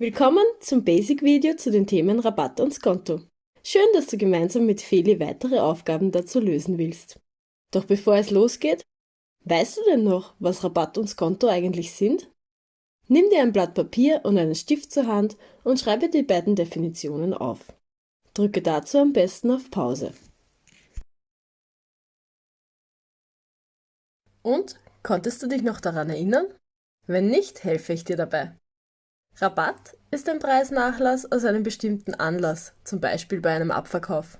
Willkommen zum Basic-Video zu den Themen Rabatt und Skonto. Schön, dass du gemeinsam mit Feli weitere Aufgaben dazu lösen willst. Doch bevor es losgeht, weißt du denn noch, was Rabatt und Skonto eigentlich sind? Nimm dir ein Blatt Papier und einen Stift zur Hand und schreibe die beiden Definitionen auf. Drücke dazu am besten auf Pause. Und, konntest du dich noch daran erinnern? Wenn nicht, helfe ich dir dabei. Rabatt ist ein Preisnachlass aus einem bestimmten Anlass, zum Beispiel bei einem Abverkauf.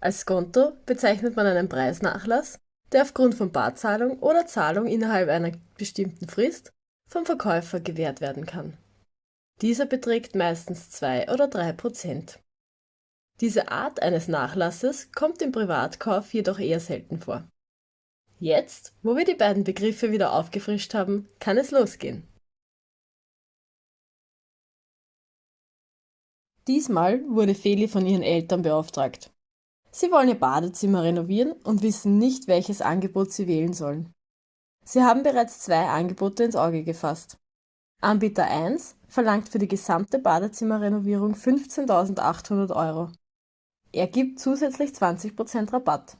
Als Skonto bezeichnet man einen Preisnachlass, der aufgrund von Barzahlung oder Zahlung innerhalb einer bestimmten Frist vom Verkäufer gewährt werden kann. Dieser beträgt meistens 2 oder 3 Prozent. Diese Art eines Nachlasses kommt im Privatkauf jedoch eher selten vor. Jetzt, wo wir die beiden Begriffe wieder aufgefrischt haben, kann es losgehen. Diesmal wurde Feli von ihren Eltern beauftragt. Sie wollen ihr Badezimmer renovieren und wissen nicht, welches Angebot sie wählen sollen. Sie haben bereits zwei Angebote ins Auge gefasst. Anbieter 1 verlangt für die gesamte Badezimmerrenovierung 15.800 Euro. Er gibt zusätzlich 20% Rabatt.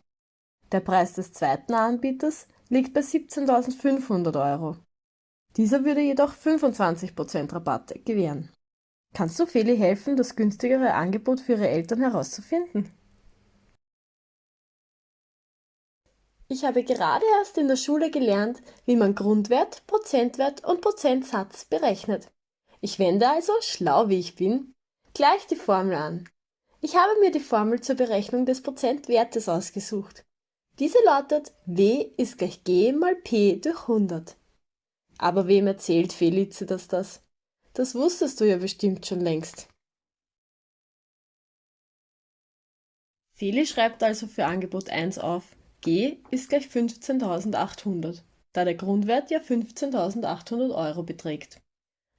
Der Preis des zweiten Anbieters liegt bei 17.500 Euro. Dieser würde jedoch 25% Rabatt gewähren. Kannst du Feli helfen, das günstigere Angebot für ihre Eltern herauszufinden? Ich habe gerade erst in der Schule gelernt, wie man Grundwert, Prozentwert und Prozentsatz berechnet. Ich wende also, schlau wie ich bin, gleich die Formel an. Ich habe mir die Formel zur Berechnung des Prozentwertes ausgesucht. Diese lautet W ist gleich G mal P durch 100. Aber wem erzählt Felicitas das? Das wusstest du ja bestimmt schon längst. Feli schreibt also für Angebot 1 auf, G ist gleich 15.800, da der Grundwert ja 15.800 Euro beträgt.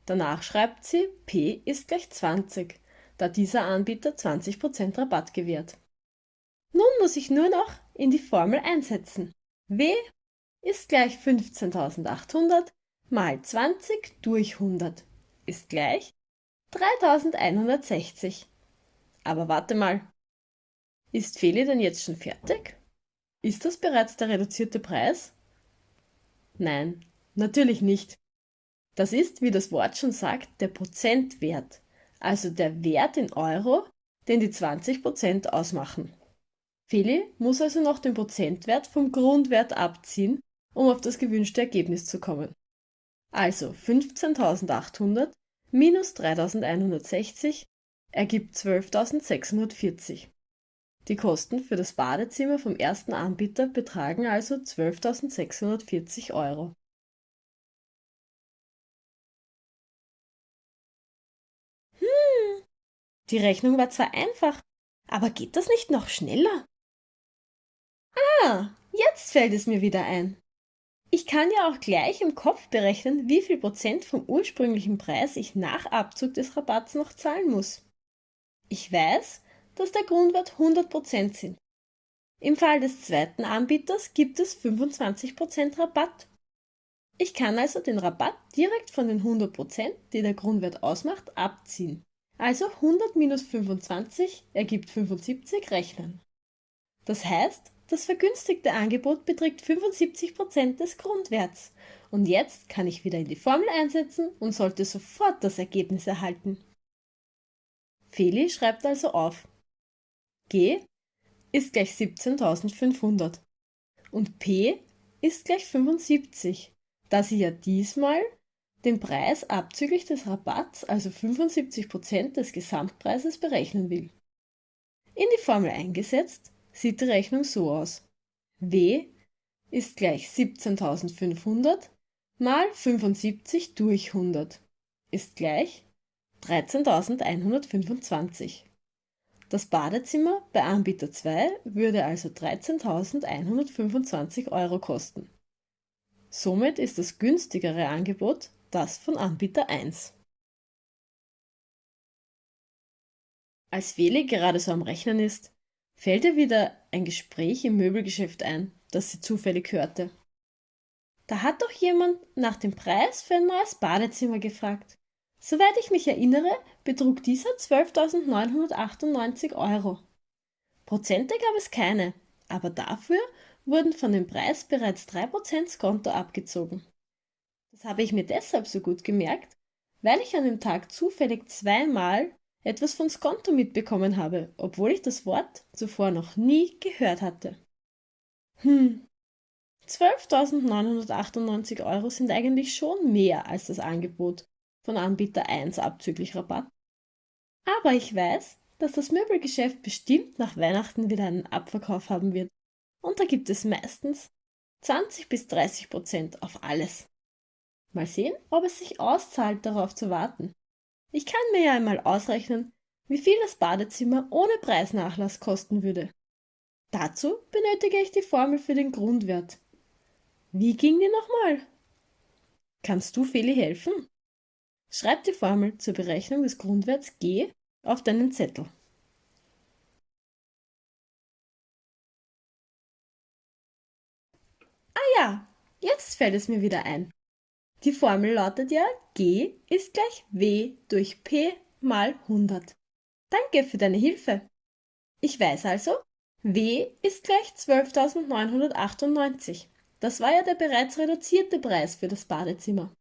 Danach schreibt sie, P ist gleich 20, da dieser Anbieter 20% Rabatt gewährt. Nun muss ich nur noch in die Formel einsetzen. W ist gleich 15.800 mal 20 durch 100 ist gleich 3160. Aber warte mal. Ist Feli denn jetzt schon fertig? Ist das bereits der reduzierte Preis? Nein, natürlich nicht. Das ist, wie das Wort schon sagt, der Prozentwert, also der Wert in Euro, den die 20% ausmachen. Feli muss also noch den Prozentwert vom Grundwert abziehen, um auf das gewünschte Ergebnis zu kommen. Also 15.800 minus 3.160 ergibt 12.640. Die Kosten für das Badezimmer vom ersten Anbieter betragen also 12.640 Euro. Hm, die Rechnung war zwar einfach, aber geht das nicht noch schneller? Ah, jetzt fällt es mir wieder ein. Ich kann ja auch gleich im Kopf berechnen, wie viel Prozent vom ursprünglichen Preis ich nach Abzug des Rabatts noch zahlen muss. Ich weiß, dass der Grundwert 100% sind. Im Fall des zweiten Anbieters gibt es 25% Rabatt. Ich kann also den Rabatt direkt von den 100%, die der Grundwert ausmacht, abziehen. Also 100 minus 25 ergibt 75 rechnen. Das heißt, das vergünstigte Angebot beträgt 75% des Grundwerts. Und jetzt kann ich wieder in die Formel einsetzen und sollte sofort das Ergebnis erhalten. Feli schreibt also auf. G ist gleich 17.500 und P ist gleich 75, da sie ja diesmal den Preis abzüglich des Rabatts, also 75% des Gesamtpreises, berechnen will. In die Formel eingesetzt sieht die Rechnung so aus. W ist gleich 17.500 mal 75 durch 100 ist gleich 13.125. Das Badezimmer bei Anbieter 2 würde also 13.125 Euro kosten. Somit ist das günstigere Angebot das von Anbieter 1. Als Feli gerade so am Rechnen ist, Fällt ihr wieder ein Gespräch im Möbelgeschäft ein, das sie zufällig hörte? Da hat doch jemand nach dem Preis für ein neues Badezimmer gefragt. Soweit ich mich erinnere, betrug dieser 12.998 Euro. Prozente gab es keine, aber dafür wurden von dem Preis bereits 3% Skonto abgezogen. Das habe ich mir deshalb so gut gemerkt, weil ich an dem Tag zufällig zweimal etwas von Skonto mitbekommen habe, obwohl ich das Wort zuvor noch nie gehört hatte. Hm, 12.998 Euro sind eigentlich schon mehr als das Angebot von Anbieter 1 abzüglich Rabatt. Aber ich weiß, dass das Möbelgeschäft bestimmt nach Weihnachten wieder einen Abverkauf haben wird. Und da gibt es meistens 20 bis 30 Prozent auf alles. Mal sehen, ob es sich auszahlt, darauf zu warten. Ich kann mir ja einmal ausrechnen, wie viel das Badezimmer ohne Preisnachlass kosten würde. Dazu benötige ich die Formel für den Grundwert. Wie ging die nochmal? Kannst du Feli helfen? Schreib die Formel zur Berechnung des Grundwerts G auf deinen Zettel. Ah ja, jetzt fällt es mir wieder ein. Die Formel lautet ja G ist gleich W durch P mal 100. Danke für deine Hilfe. Ich weiß also, W ist gleich 12.998. Das war ja der bereits reduzierte Preis für das Badezimmer.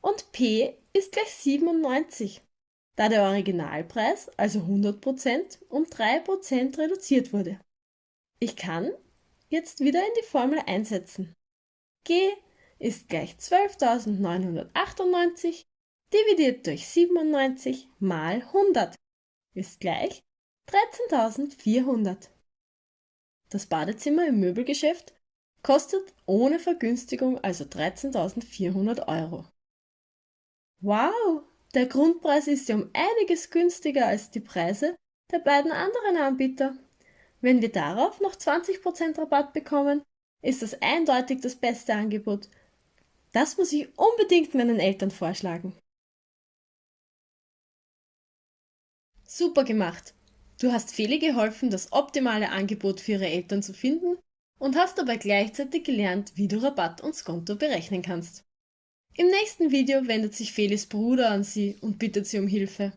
Und P ist gleich 97, da der Originalpreis, also 100%, um 3% reduziert wurde. Ich kann jetzt wieder in die Formel einsetzen. G ist gleich 12.998 dividiert durch 97 mal 100 ist gleich 13.400. Das Badezimmer im Möbelgeschäft kostet ohne Vergünstigung also 13.400 Euro. Wow, der Grundpreis ist ja um einiges günstiger als die Preise der beiden anderen Anbieter. Wenn wir darauf noch 20% Rabatt bekommen, ist das eindeutig das beste Angebot. Das muss ich unbedingt meinen Eltern vorschlagen. Super gemacht! Du hast Feli geholfen, das optimale Angebot für ihre Eltern zu finden und hast dabei gleichzeitig gelernt, wie du Rabatt und Skonto berechnen kannst. Im nächsten Video wendet sich Felis Bruder an sie und bittet sie um Hilfe.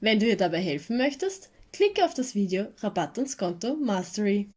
Wenn du ihr dabei helfen möchtest, klicke auf das Video Rabatt und Skonto Mastery.